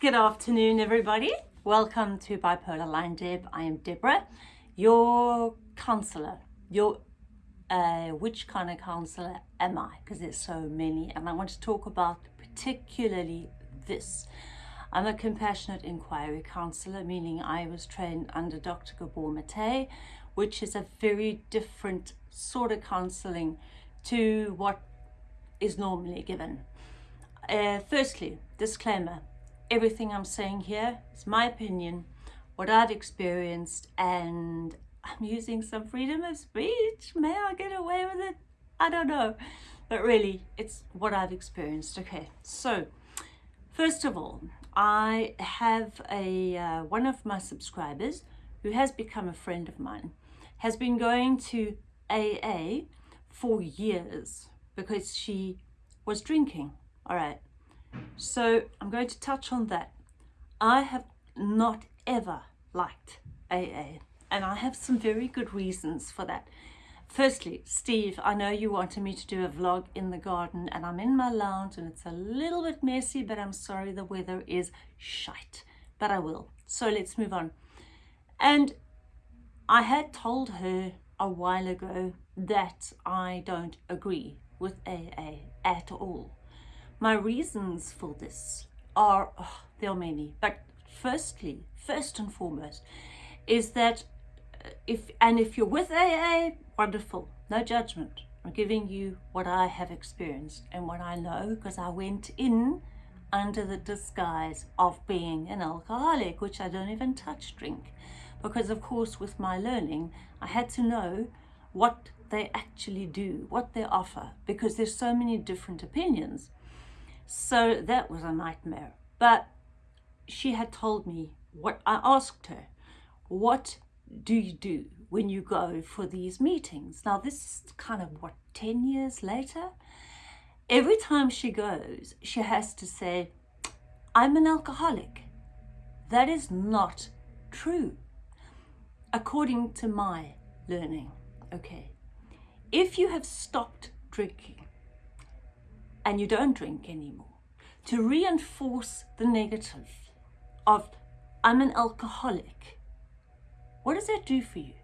Good afternoon, everybody. Welcome to Bipolar Line Deb. I am Deborah, your counselor. Your uh, which kind of counselor am I? Because there's so many, and I want to talk about particularly this. I'm a compassionate inquiry counselor, meaning I was trained under Dr. Gabor Mate, which is a very different sort of counseling to what is normally given. Uh, firstly, disclaimer, everything I'm saying here is my opinion, what I've experienced, and I'm using some freedom of speech. May I get away with it? I don't know. But really, it's what I've experienced. Okay, so first of all, I have a uh, one of my subscribers who has become a friend of mine, has been going to AA for years because she was drinking. All right. So I'm going to touch on that. I have not ever liked AA and I have some very good reasons for that. Firstly, Steve, I know you wanted me to do a vlog in the garden and I'm in my lounge and it's a little bit messy, but I'm sorry the weather is shite, but I will. So let's move on. And I had told her a while ago that I don't agree with AA at all. My reasons for this are, oh, there are many, but firstly, first and foremost, is that uh, if, and if you're with AA, wonderful, no judgment. I'm giving you what I have experienced and what I know because I went in under the disguise of being an alcoholic, which I don't even touch drink. Because of course, with my learning, I had to know what they actually do, what they offer, because there's so many different opinions. So that was a nightmare. But she had told me what I asked her, what do you do when you go for these meetings? Now this is kind of what, 10 years later? Every time she goes, she has to say, I'm an alcoholic. That is not true, according to my learning. Okay, if you have stopped drinking, and you don't drink anymore to reinforce the negative of I'm an alcoholic. What does that do for you?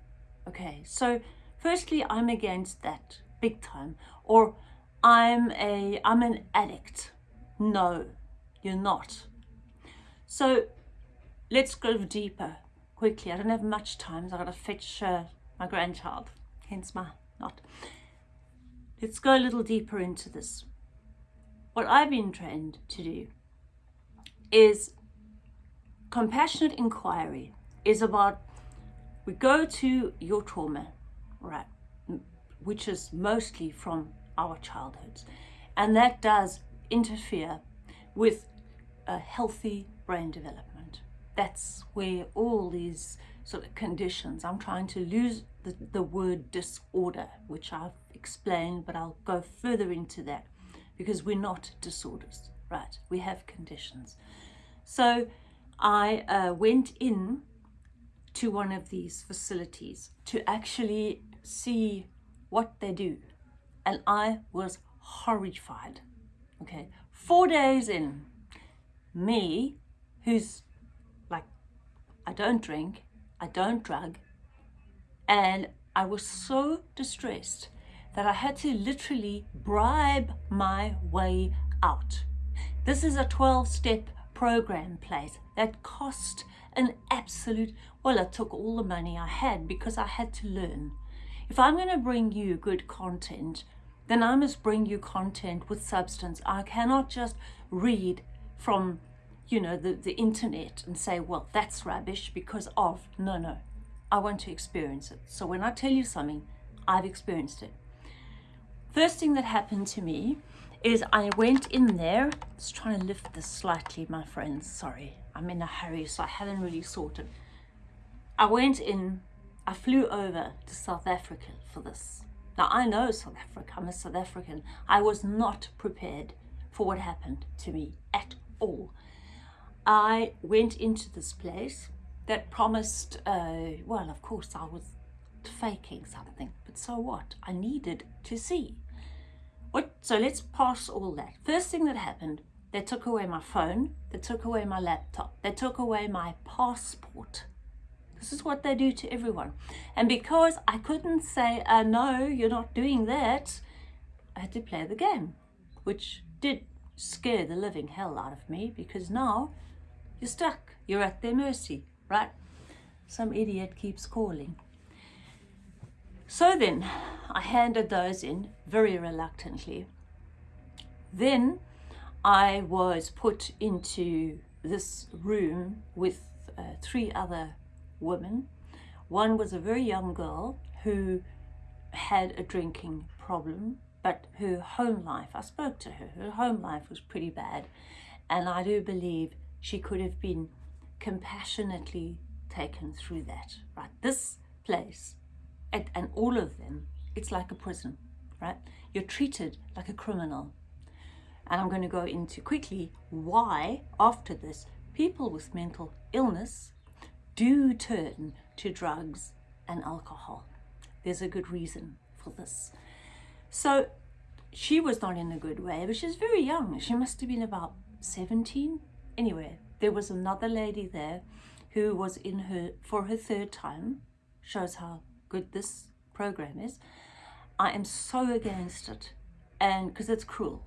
Okay, so firstly, I'm against that big time. Or I'm a I'm an addict. No, you're not. So let's go deeper quickly. I don't have much time. So I've got to fetch uh, my grandchild, hence my not. Let's go a little deeper into this what I've been trained to do is compassionate inquiry is about we go to your trauma, right, which is mostly from our childhoods, and that does interfere with a healthy brain development. That's where all these sort of conditions, I'm trying to lose the, the word disorder, which I've explained, but I'll go further into that because we're not disorders, right? We have conditions. So I uh, went in to one of these facilities to actually see what they do. And I was horrified. Okay, four days in, me, who's like, I don't drink, I don't drug, and I was so distressed that I had to literally bribe my way out. This is a 12-step program place that cost an absolute, well, it took all the money I had because I had to learn. If I'm going to bring you good content, then I must bring you content with substance. I cannot just read from, you know, the, the internet and say, well, that's rubbish because of, no, no. I want to experience it. So when I tell you something, I've experienced it. First thing that happened to me is I went in there, just trying to lift this slightly, my friends, sorry, I'm in a hurry, so I haven't really sorted. I went in, I flew over to South Africa for this. Now, I know South Africa, I'm a South African. I was not prepared for what happened to me at all. I went into this place that promised, uh, well, of course, I was faking something, but so what? I needed to see. What? So let's pass all that. First thing that happened, They took away my phone. They took away my laptop. They took away my passport. This is what they do to everyone. And because I couldn't say, uh, no, you're not doing that, I had to play the game, which did scare the living hell out of me because now you're stuck. You're at their mercy, right? Some idiot keeps calling. So then I handed those in very reluctantly. Then I was put into this room with uh, three other women. One was a very young girl who had a drinking problem, but her home life, I spoke to her, her home life was pretty bad. And I do believe she could have been compassionately taken through that, right? This place, and, and all of them, it's like a prison, right? You're treated like a criminal. And I'm going to go into quickly why, after this, people with mental illness do turn to drugs and alcohol. There's a good reason for this. So she was not in a good way, but she's very young. She must have been about 17. Anyway, there was another lady there who was in her for her third time. Shows how good this program is. I am so against it, and because it's cruel.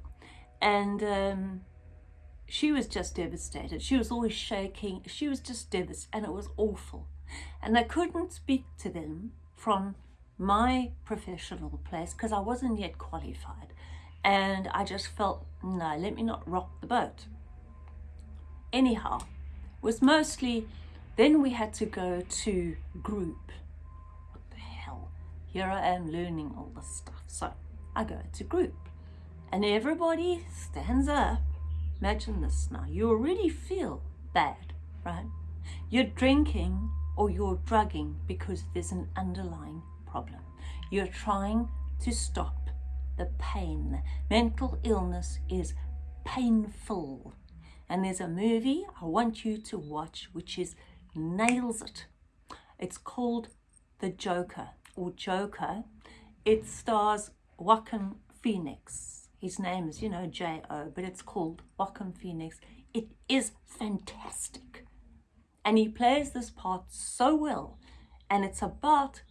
And um, she was just devastated. She was always shaking. She was just devastated, and it was awful. And I couldn't speak to them from my professional place because I wasn't yet qualified. And I just felt, no, let me not rock the boat. Anyhow, was mostly, then we had to go to group. Here I am learning all this stuff. So I go to group and everybody stands up Imagine this now. You already feel bad, right? You're drinking or you're drugging because there's an underlying problem. You're trying to stop the pain. Mental illness is painful. And there's a movie I want you to watch which is nails it. It's called The Joker or Joker. It stars Joaquin Phoenix his name is, you know, J.O., but it's called Joaquin Phoenix. It is fantastic. And he plays this part so well. And it's about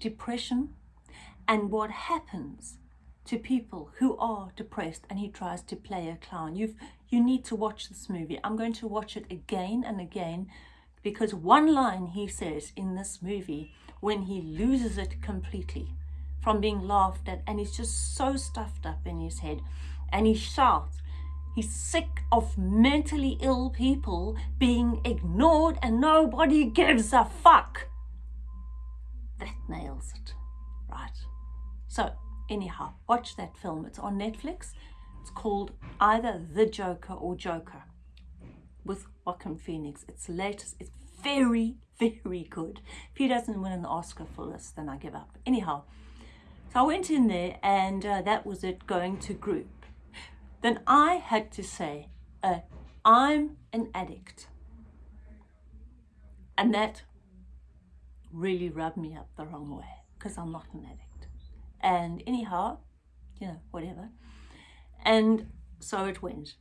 depression and what happens to people who are depressed and he tries to play a clown. You've, you need to watch this movie. I'm going to watch it again and again because one line he says in this movie when he loses it completely from being laughed at and he's just so stuffed up in his head and he shouts. He's sick of mentally ill people being ignored and nobody gives a fuck. That nails it right? So anyhow watch that film. It's on netflix. It's called either the joker or joker with Joaquin Phoenix. It's latest. It's very very good if he doesn't win an oscar for this then i give up anyhow so I went in there and uh, that was it going to group. Then I had to say, uh, I'm an addict. And that really rubbed me up the wrong way because I'm not an addict. And anyhow, you know, whatever. And so it went.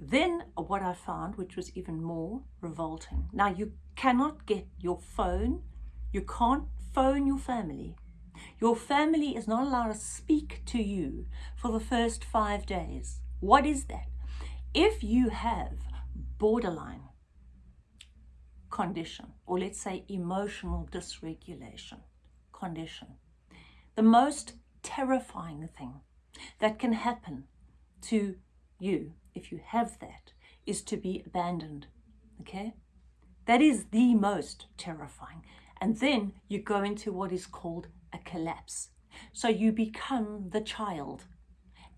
Then what I found, which was even more revolting. Now you cannot get your phone, you can't phone your family your family is not allowed to speak to you for the first five days. What is that? If you have borderline condition, or let's say emotional dysregulation condition, the most terrifying thing that can happen to you if you have that is to be abandoned. Okay? That is the most terrifying. And then you go into what is called a collapse. So you become the child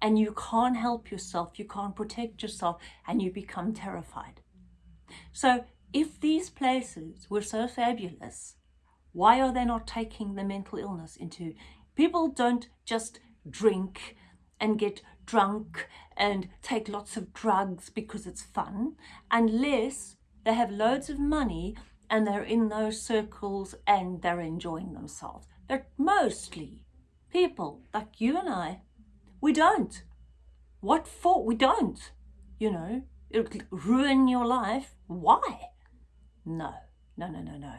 and you can't help yourself, you can't protect yourself, and you become terrified. So if these places were so fabulous, why are they not taking the mental illness into? People don't just drink and get drunk and take lots of drugs because it's fun, unless they have loads of money and they're in those circles and they're enjoying themselves. But mostly people like you and I, we don't. What for? We don't. you know, it'll ruin your life. Why? No, no, no, no, no.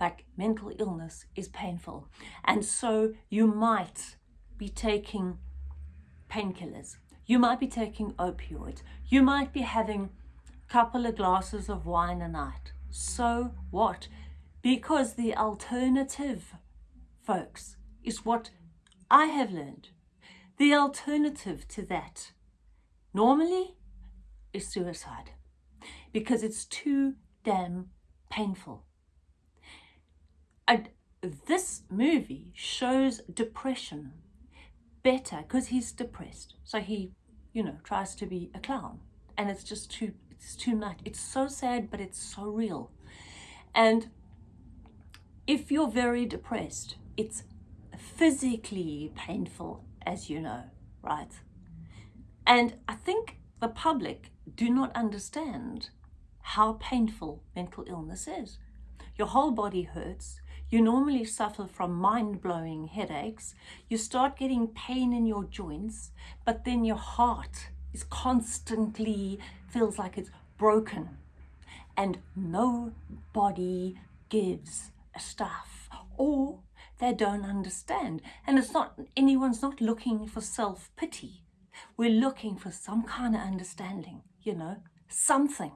Like mental illness is painful. And so you might be taking painkillers. You might be taking opioids. You might be having couple of glasses of wine a night. So what? Because the alternative, folks, is what I have learned. The alternative to that normally is suicide because it's too damn painful. And this movie shows depression better because he's depressed. So he, you know, tries to be a clown. And it's just too, it's too much. It's so sad, but it's so real. And if you're very depressed, it's physically painful, as you know, right? And I think the public do not understand how painful mental illness is. Your whole body hurts. You normally suffer from mind-blowing headaches. You start getting pain in your joints, but then your heart is constantly feels like it's broken. And nobody gives a stuff or they don't understand. And it's not, anyone's not looking for self-pity. We're looking for some kind of understanding, you know, something.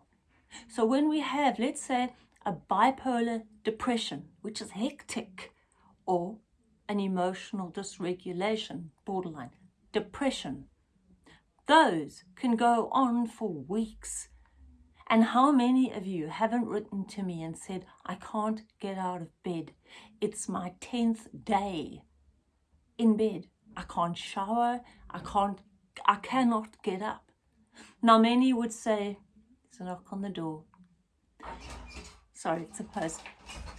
So when we have, let's say, a bipolar depression, which is hectic, or an emotional dysregulation, borderline, depression, those can go on for weeks. And how many of you haven't written to me and said, I can't get out of bed. It's my 10th day in bed. I can't shower. I can't, I cannot get up. Now many would say, there's a knock on the door sorry, it's a post.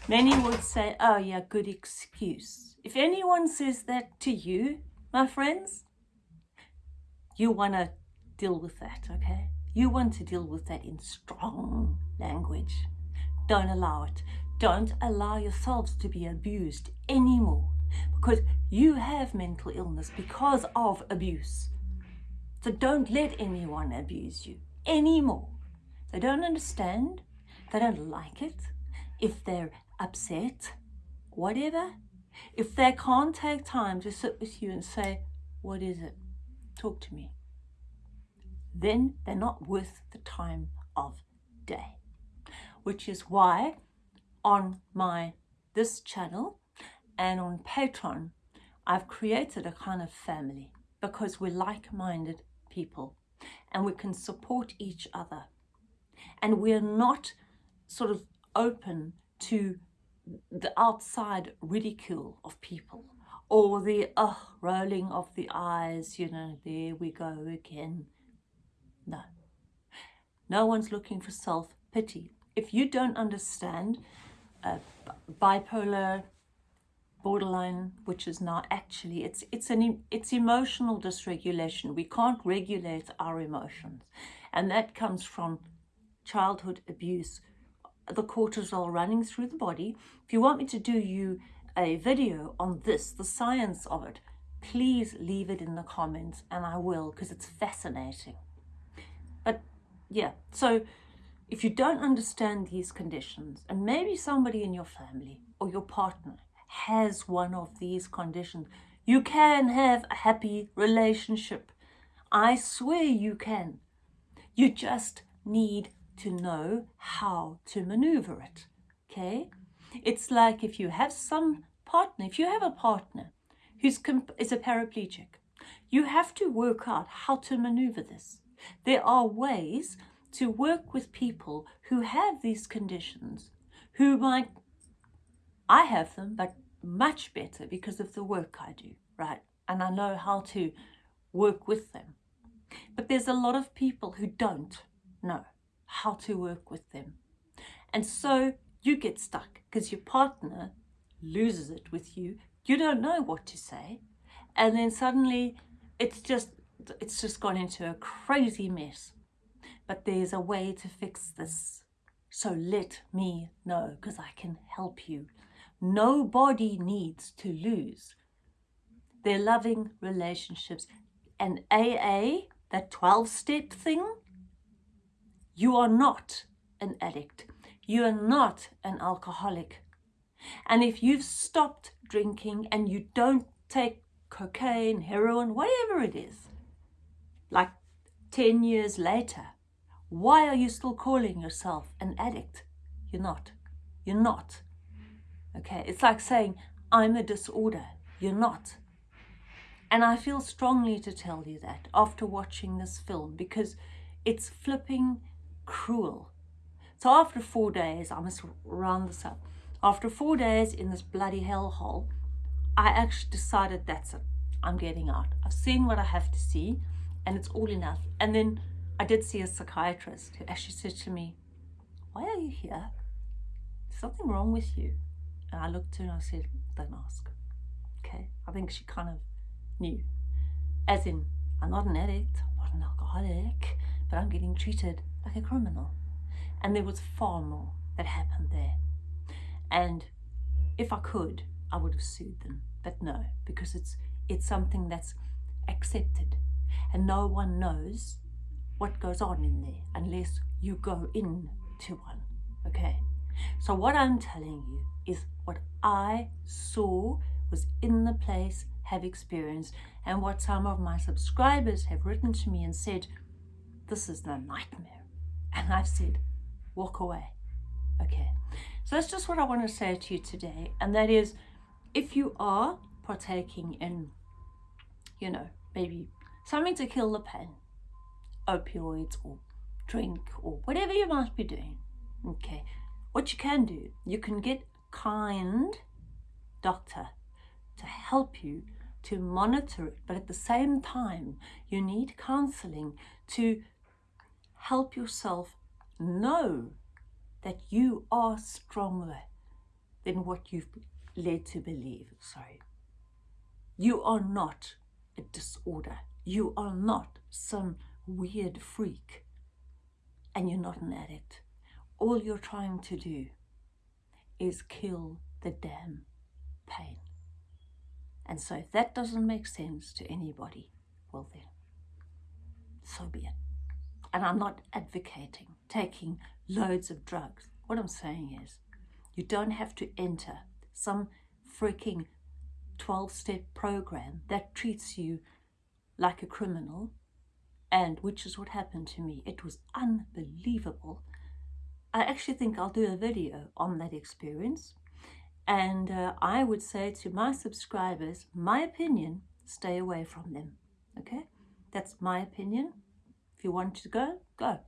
Many would say, oh yeah, good excuse. If anyone says that to you, my friends, you want to deal with that, okay? You want to deal with that in strong language. Don't allow it. Don't allow yourselves to be abused anymore because you have mental illness because of abuse. So don't let anyone abuse you anymore. They don't understand they don't like it, if they're upset, whatever, if they can't take time to sit with you and say, what is it? Talk to me. Then they're not worth the time of day. Which is why on my this channel and on Patreon, I've created a kind of family because we're like-minded people and we can support each other. And we're not sort of open to the outside ridicule of people or the uh, rolling of the eyes, you know, there we go again. No. No one's looking for self-pity. If you don't understand bipolar, borderline, which is now actually, it's, it's, an, it's emotional dysregulation. We can't regulate our emotions. And that comes from childhood abuse, the cortisol running through the body. If you want me to do you a video on this, the science of it, please leave it in the comments and I will because it's fascinating. But yeah, so if you don't understand these conditions and maybe somebody in your family or your partner has one of these conditions, you can have a happy relationship. I swear you can. You just need to know how to maneuver it. Okay? It's like if you have some partner, if you have a partner who's is a paraplegic, you have to work out how to maneuver this. There are ways to work with people who have these conditions, who might, I have them, but much better because of the work I do, right? And I know how to work with them. But there's a lot of people who don't know how to work with them. And so you get stuck because your partner loses it with you. You don't know what to say. And then suddenly it's just, it's just gone into a crazy mess. But there's a way to fix this. So let me know because I can help you. Nobody needs to lose their loving relationships. And AA, that 12-step thing, You are not an addict. You are not an alcoholic. And if you've stopped drinking and you don't take cocaine, heroin, whatever it is, like 10 years later, why are you still calling yourself an addict? You're not. You're not. Okay, it's like saying, I'm a disorder. You're not. And I feel strongly to tell you that after watching this film because it's flipping cruel. So after four days, I must round this up. After four days in this bloody hellhole, I actually decided that's it. I'm getting out. I've seen what I have to see and it's all enough. And then I did see a psychiatrist who actually said to me, why are you here? There's something wrong with you. And I looked at her and I said, don't ask. Okay. I think she kind of knew. As in, I'm not an addict, I'm not an alcoholic, but I'm getting treated like a criminal. And there was far more that happened there. And if I could, I would have sued them. But no, because it's it's something that's accepted. And no one knows what goes on in there unless you go in to one. Okay? So what I'm telling you is what I saw was in the place, have experienced, and what some of my subscribers have written to me and said, this is the nightmare. And I've said, walk away. Okay. So that's just what I want to say to you today. And that is, if you are partaking in, you know, maybe something to kill the pain, opioids or drink or whatever you might be doing, okay, what you can do, you can get kind doctor to help you to monitor it, but at the same time, you need counseling to help yourself know that you are stronger than what you've led to believe. Sorry. You are not a disorder. You are not some weird freak. And you're not an addict. All you're trying to do is kill the damn pain. And so if that doesn't make sense to anybody, well then, so be it. And I'm not advocating taking loads of drugs. What I'm saying is, you don't have to enter some freaking 12-step program that treats you like a criminal, and which is what happened to me. It was unbelievable. I actually think I'll do a video on that experience. And uh, I would say to my subscribers, my opinion, stay away from them. Okay? That's my opinion. If you want to go, go.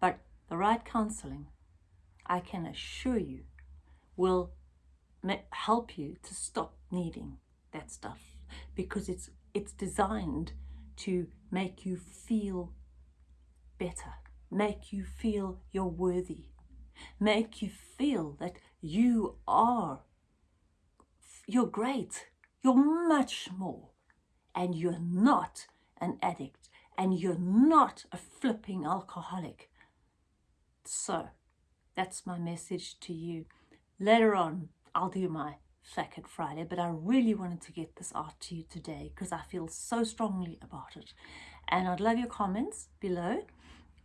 But the right counseling, I can assure you, will help you to stop needing that stuff because it's it's designed to make you feel better, make you feel you're worthy, make you feel that you are, you're great, you're much more, and you're not an addict, and you're not a flipping alcoholic. So, that's my message to you. Later on, I'll do my Flacket Friday, but I really wanted to get this out to you today because I feel so strongly about it. And I'd love your comments below.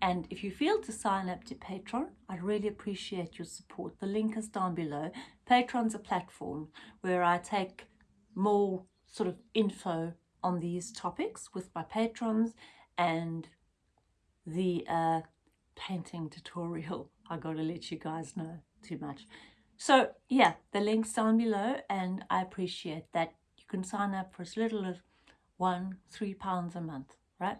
And if you feel to sign up to Patreon, I'd really appreciate your support. The link is down below. Patreon's a platform where I take more sort of info on these topics with my patrons and the uh, painting tutorial. I gotta let you guys know too much. So yeah, the link's down below and I appreciate that. You can sign up for as little as one, three pounds a month, right?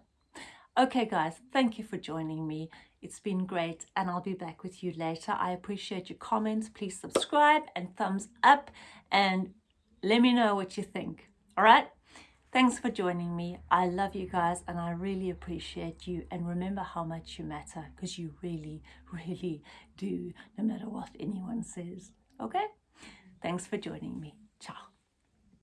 Okay guys, thank you for joining me. It's been great and I'll be back with you later. I appreciate your comments. Please subscribe and thumbs up and let me know what you think. All right? Thanks for joining me. I love you guys and I really appreciate you. And remember how much you matter because you really, really do, no matter what anyone says. Okay? Thanks for joining me. Ciao.